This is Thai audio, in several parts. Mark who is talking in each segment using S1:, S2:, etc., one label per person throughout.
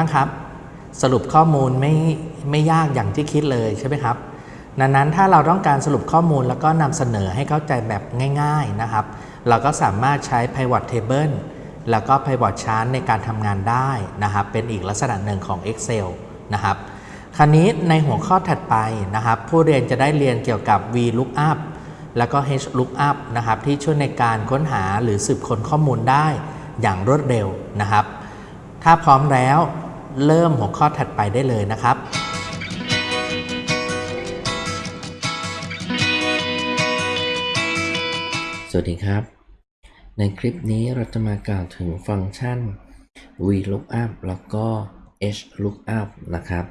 S1: บ้างครับ สรุปข้อมูลไม่ไม่ยากอย่างที่คิดเลยใช่ไหมครับดังนั้นถ้าเราต้องการสรุปข้อมูลแล้วก็นำเสนอให้เข้าใจแบบง่ายๆนะครับ เราก็สามารถใช้ pivot table แล้วก็ pivot chart ในการทำงานได้นะครับ เป็นอีกลักษณะหนึ่งของ Excel นะครับ คราวนี้ในหัวข้อถัดไปนะครับ ผู้เรียนจะได้เรียนเกี่ยวกับ VLOOKUP แล้วก็ HLOOKUP นะครับ ที่ช่วยในการค้นหาหรือสืบค้นข้อมูลได้อย่างรวดเร็วนะครับ ถ้าพร้อมแล้ว เริ่มหัวข้อถัดไปได้เลยนะครับ
S2: สวัสดีครับ ในคลิปนี้เราจะมากล่าวถึงฟังก์ชัน VLOOKUP แล้วก็ HLOOKUP นะครับ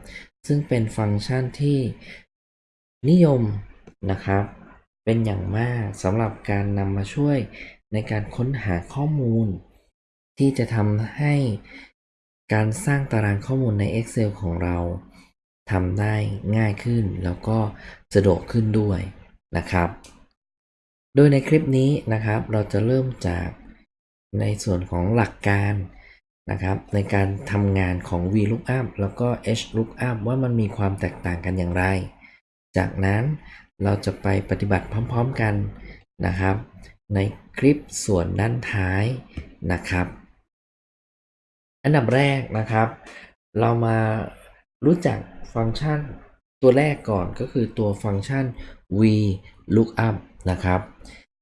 S2: ซึ่งเป็นฟังก์ชันที่นิยมนะครับ เป็นอย่างมากสำหรับการนำมาช่วยในการค้นหาข้อมูล ที่จะทำให้ การสร้างตารางข้อมูลใน Excel ของเราทำได้ง่ายขึ้นแล้วก็สะดวกขึ้นด้วยนะครับ โดยในคลิปนี้นะครับเราจะเริ่มจากในส่วนของหลักการนะครับ ในการทำงานของ VLOOKUP แล้วก็ HLOOKUP ว่ามันมีความแตกต่างกันอย่างไร จากนั้นเราจะไปปฏิบัติพร้อม ๆกันนะครับ ในคลิปส่วนด้านท้ายนะครับ อันดับแรกนะครับ เรามารู้จักฟังก์ชันตัวแรกก่อนก็คือตัวฟังก์ชัน VLOOKUP นะครับ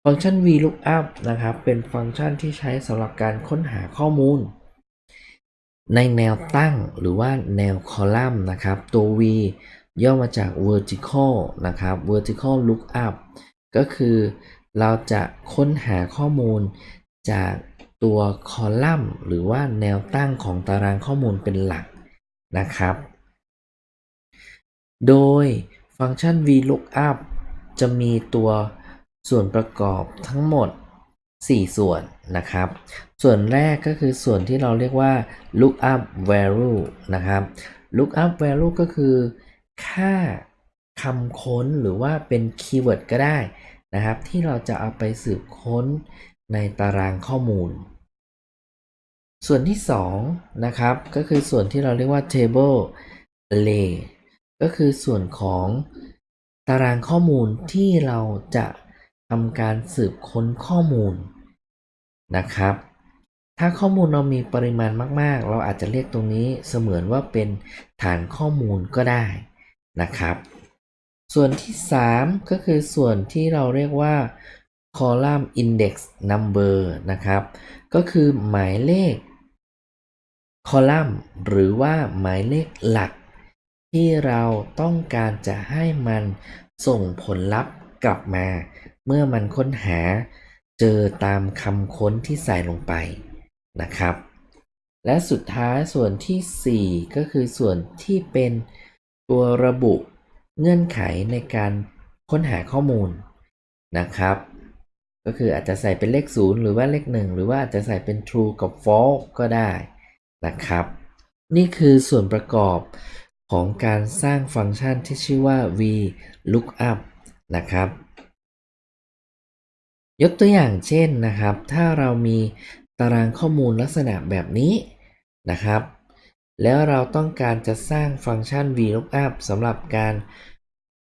S2: ฟังก์ชัน VLOOKUP นะครับ เป็นฟังก์ชันที่ใช้สำหรับการค้นหาข้อมูล ในแนวตั้งหรือว่าแนวคอลัมน์นะครับ ตัว V ย่อมาจาก vertical นะครับ vertical lookup ก็คือเราจะค้นหาข้อมูลจาก ตัวคอลัมน์ หรือว่าแนวตั้งของตารางข้อมูลเป็นหลักนะครับ โดยฟังก์ชัน VLOOKUP จะมีตัวส่วนประกอบทั้งหมด 4 ส่วนนะครับ ส่วนแรกก็คือส่วนที่เราเรียกว่า lookup value นะครับ lookup value ก็คือ ค่าคำค้นหรือว่าเป็นคีย์เวิร์ดก็ได้นะครับ ที่เราจะเอาไปสืบค้น ในตารางข้อมูล ส่วนที่2นะครับก็คือส่วนที่เราเรียกว่า table array ก็คือส่วนของตารางข้อมูลที่เราจะทำการสืบค้นข้อมูลนะครับ ถ้าข้อมูลเรามีปริมาณมาก ๆ เราอาจจะเรียกตรงนี้เสมือนว่าเป็นฐานข้อมูลก็ได้นะครับ ส่วนที่ 3 ก็คือส่วนที่เราเรียกว่า column index number นะครับ ก็คือหมายเลขคอลัมน์หรือว่าหมายเลขหลัก ที่เราต้องการจะให้มันส่งผลลัพธ์กลับมา เมื่อมันค้นหาเจอตามคำค้นที่ใส่ลงไปนะครับ และสุดท้ายส่วนทีสี่4 ก็คือส่วนที่เป็นตัวระบุเงื่อนไขในการค้นหาข้อมูลนะครับ ก็คืออาจจะใส่เป็นเลข 0 หรือว่าเลข 1 หรือว่าอาจจะใส่เป็น true กับ false ก็ได้นะครับ นี่คือส่วนประกอบของการสร้างฟังก์ชันที่ชื่อว่า VLOOKUP นะครับ ยกตัวอย่างเช่นนะครับ ถ้าเรามีตารางข้อมูลลักษณะแบบนี้นะครับ แล้วเราต้องการจะสร้างฟังก์ชัน VLOOKUP สำหรับการ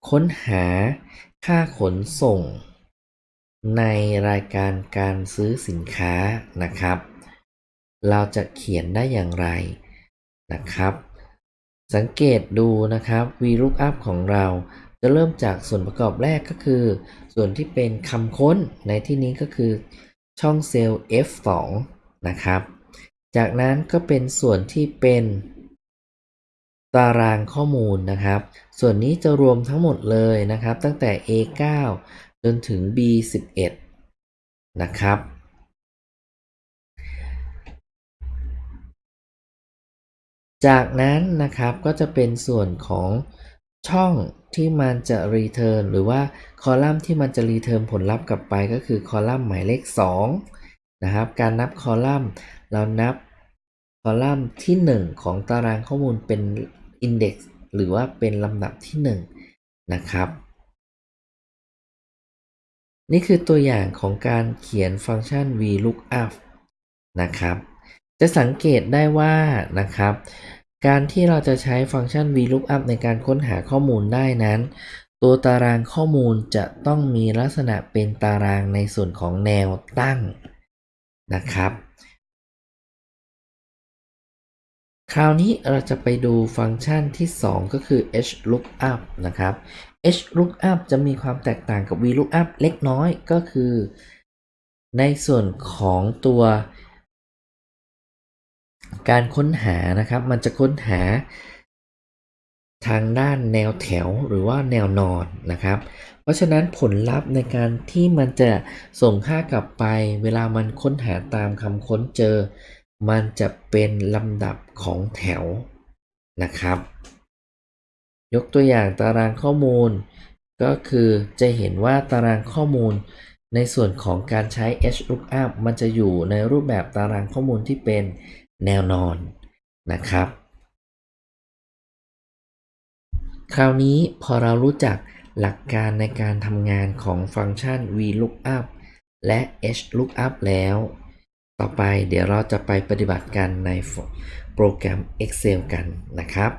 S2: ค้นหาค่าขนส่ง ในรายการการซื้อสินค้านะครับ เราจะเขียนได้อย่างไรนะครับ สังเกตดูนะครับ VLOOKUP ของเราจะเริ่มจากส่วนประกอบแรกก็คือ ส่วนที่เป็นคำค้นในที่นี้ก็คือ ช่องเซลล์ F2 นะครับ จากนั้นก็เป็นส่วนที่เป็นตารางข้อมูลนะครับ ส่วนนี้จะรวมทั้งหมดเลยนะครับ ตั้งแต่ A9 จนถึง B11 นะครับ จากนั้นนะครับก็จะเป็นส่วนของช่องที่มันจะ return หรือว่าคอลัมน์ที่มันจะ return ผลลัพธ์กลับไปก็คือคอลัมน์หมายเลข 2 นะครับ การนับคอลัมน์เรานับคอลัมน์ที่ 1 ของตารางข้อมูลเป็น index หรือว่าเป็นลำดับที่ 1 นะครับ นี่คือตัวอย่างของการเขียนฟังก์ชัน VLOOKUP นะครับ จะสังเกตได้ว่านะครับ การที่เราจะใช้ฟังก์ชัน VLOOKUP ในการค้นหาข้อมูลได้นั้น ตัวตารางข้อมูลจะต้องมีลักษณะเป็นตารางในส่วนของแนวตั้งนะครับ คราวนี้เราจะไปดูฟังก์ชันที่ 2 ก็คือ HLOOKUP นะครับ HLOOKUP จะมีความแตกต่างกับ VLOOKUP เล็กน้อยก็คือ ในส่วนของตัว การค้นหานะครับ มันจะค้นหาทางด้านแนวแถวหรือว่าแนวนอนนะครับ เพราะฉะนั้นผลลัพธ์ในการที่มันจะส่งค่ากลับไป เวลามันค้นหาตามคำค้นเจอ มันจะเป็นลำดับของแถวนะครับ ยกตัวอย่างตารางข้อมูล ก็คือจะเห็นว่าตารางข้อมูล ในส่วนของการใช้ HLOOKUP มันจะอยู่ในรูปแบบตารางข้อมูลที่เป็นแนวนอนนะครับ คราวนี้พอเรารู้จักหลักการในการทำงานของฟังก์ชัน VLOOKUP และ HLOOKUP แล้ว ต่อไปเดี๋ยวเราจะไปปฏิบัติกันในโปรแกรม Excel กันนะครับ